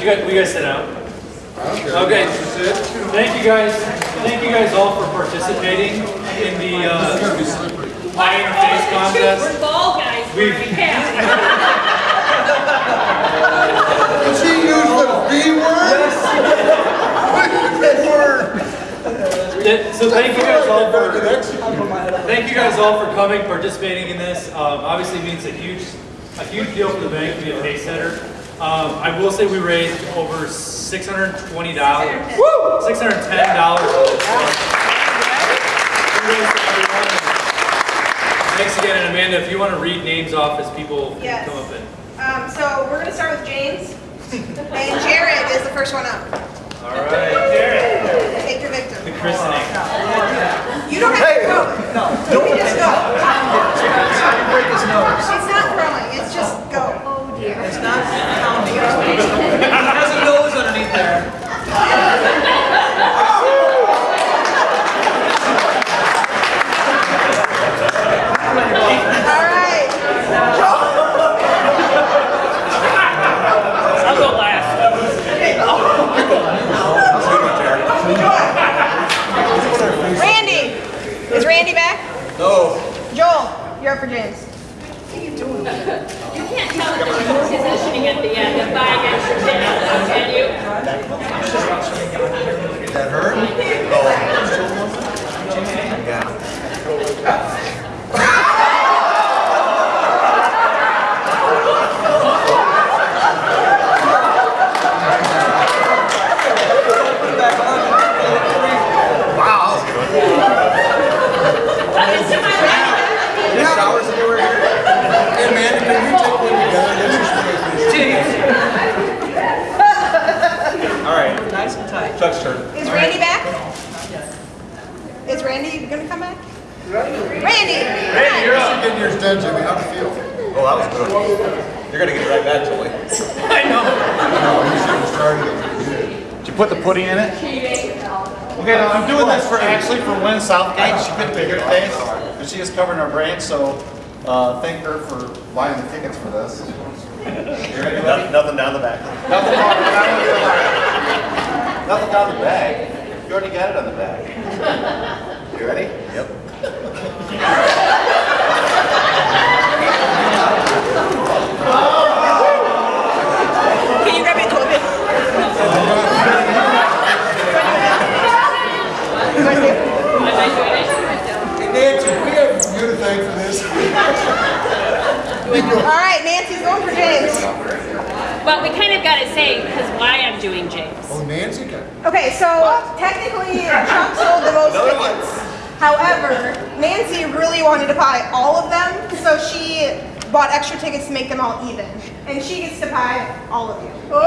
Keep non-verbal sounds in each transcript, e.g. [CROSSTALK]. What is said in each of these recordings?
You guys, will you guys sit down? Okay. Thank you guys. Thank you guys all for participating in the uh, High Interface contest. We're ball guys. We're We've- Did she use the B word? That word. So thank you guys all for thank you guys all for coming, participating in this. Um, obviously it means a huge a huge deal for the bank to be a pace setter. Um, I will say we raised over six hundred twenty dollars. Woo! Six hundred ten dollars for this. Kudos to everyone. Thanks again, and Amanda, if you want to read names off as people Yes. come up and. Um, so we're gonna start with James. And Jared is the first one up. All right, Jared. Take your victim. The christening. You don't have to go. No, You can just go. break his nose. It's not throwing, it's just go. It's not pounding his nose. He has a nose underneath there. All right. I'll go last. Randy. Is Randy back? No. Joel, you're up for James. You can't tell the difference positioning at the end of buying extra tickets, can you? That hurt? Oh. Yeah. Wow, that was good. It's to my right. Six hours ago we were here. Hey man, can we take one together? Let's just finish this. All right, Nice and tight. Chuck's turn. Is Randy back? Is Randy gonna come back? Randy. Randy, you're up. Get in Jimmy. How'd it feel? Oh, that was good. You're gonna get right back, Joey. [LAUGHS] I know. No, you should have started it. Did you put the pudding in it? Okay, now I'm doing this for actually for Lynn Southgate. She couldn't be here today, and she is covering her brain. So uh, thank her for buying the tickets for this. Ready, buddy? Nothing down the back. Nothing down with that. Nothing on the bag. You already got it on the bag. [LAUGHS] You ready? Yep. [LAUGHS] Can you grab me a toilet paper? Hey Nancy, we have you to thank for this. All right, Nancy's going for James. Well, we kind of got to say, because why I'm doing James. Oh, Nancy got it. Okay, so technically Chuck sold the most tickets. However, Nancy really wanted to buy all of them, so she bought extra tickets to make them all even. And she gets to buy all of you. So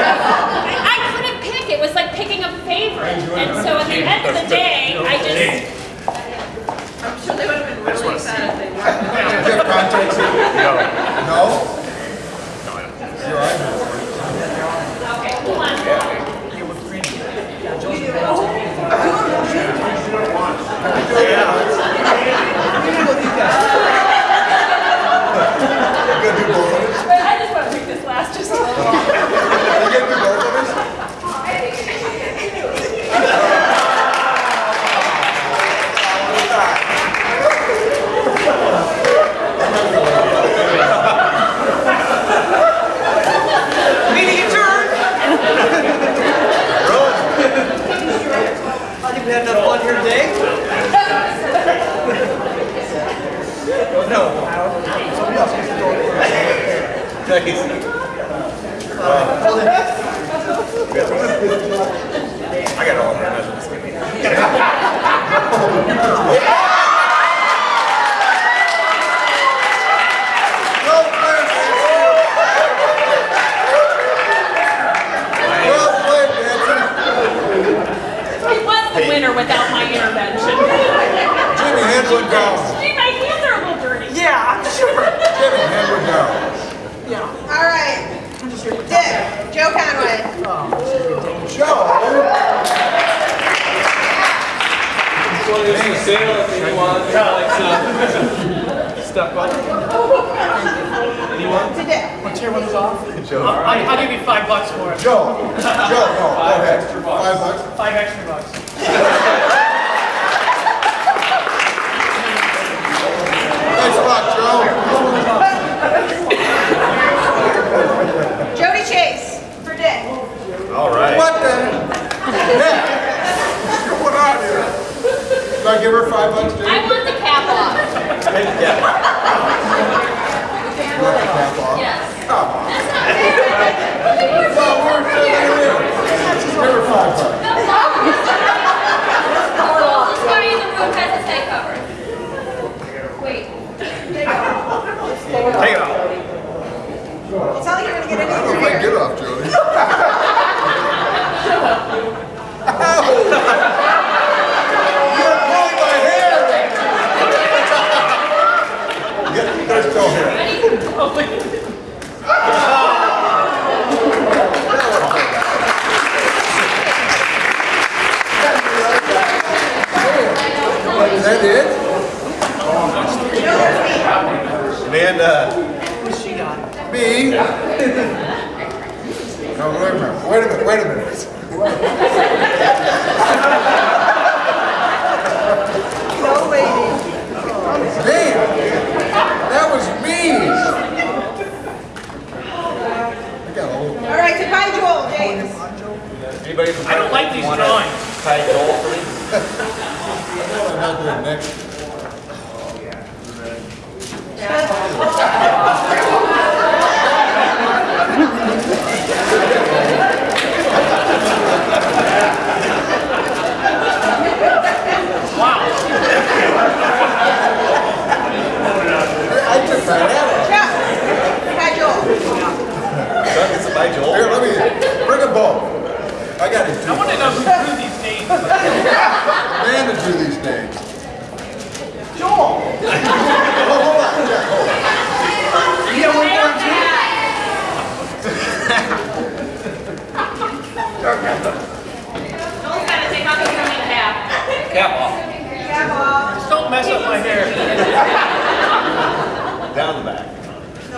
Really? I couldn't pick. It was like picking a favorite. And so at the end of the day, I just. I'm sure they would have been really sad if they weren't. [LAUGHS] Do you have contacts here? No. No? You're all right. Okay, hold on. You gonna do both of us? I just want to pick this last just a little. You gonna do both of us? Meeting adjourned. I think we had enough fun here today. No. Somebody else gets to go. I got all my measurements. Go, Francis. Well played, Nancy. He was the winner without my intervention. Jimmy, hand one down. Gee, my hands are a little dirty. Yeah, I'm sure. Jimmy, hand one down. Yeah. All right. Dick, Joe Conway. Joe. Thanks, sale if anyone would like some stuff on. Anyone? Today. I'll, I'll give you five bucks for it. Joe, Joe, no, go ahead. Five bucks? Five extra bucks. Thanks a lot, Joe. Jody Chase for Dick. All right. What the? Nick, what's going on here? Do I give her five bucks, Jake? I want the cap off. You want the cap off? Yes. Come on. That's not fair. Well, we're filling it in. Just give her five bucks. This guy in the room has his head covered. Wait. Take it off. It's not like you're gonna get I don't know anything if I can here. get off, Jody. You're pulling my hair. Get- There's Joe here. Is that it? Amanda. Me? No, wait a minute, wait a minute, wait a minute. No lady. Man, that was me. I got a little. All right, to Pine Joel, James. Anybody from I don't like these drawings. Ty Joel for me? I'm not doing next. I took that out. Chuck. Pine Joel. Doug, it's a Ty Joel. Here, let me, bring a bowl. I got it. I want to know who drew these names. Man to do these names. Joel. Oh, hold on, Jack, hold on. You got one more too? Joel's gotta take off his running cap. Cap off. Grandma. Just don't mess up my hair. [LAUGHS] Down the back. Go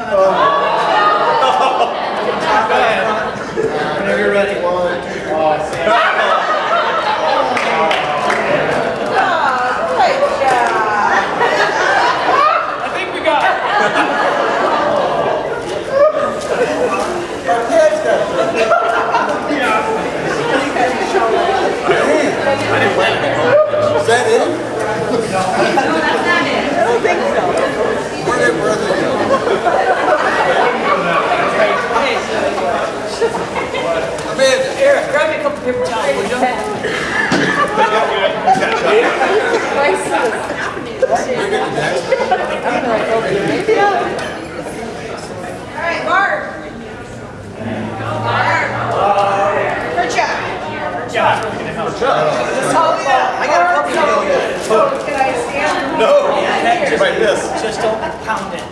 ahead. Whenever you're ready. Good [LAUGHS] job. I think we got it. Our dad's got this. Is that it? I don't think so. Where they, where Amanda, Eric, grab me a couple paper towels, will you? All right, Barb. Barb. Oh, yeah. I got a stand? No, just. Just don't pound it.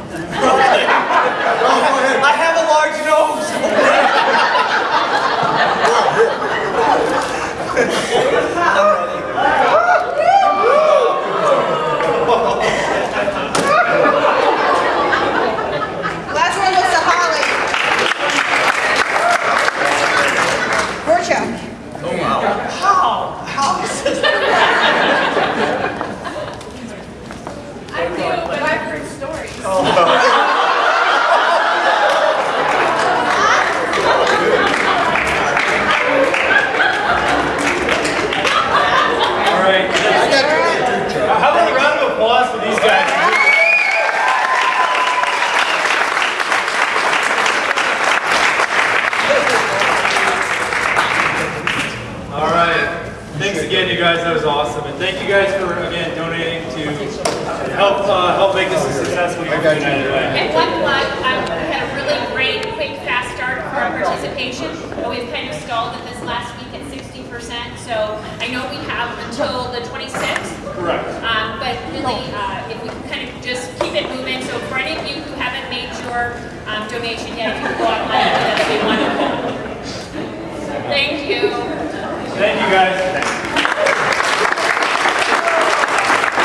guys. That was awesome. And thank you guys for, again, donating to help uh, help make this a successful year for United Way. And one plug, um, we had a really great, quick, fast start for our participation, but we've kind of stalled at this last week at 60%. So I know we have until the 26th. Correct. Um, but really, uh, if we can kind of just keep it moving. So for any of you who haven't made your um, donation yet, if you go online, that'd be wonderful. Thank you. Thank you guys.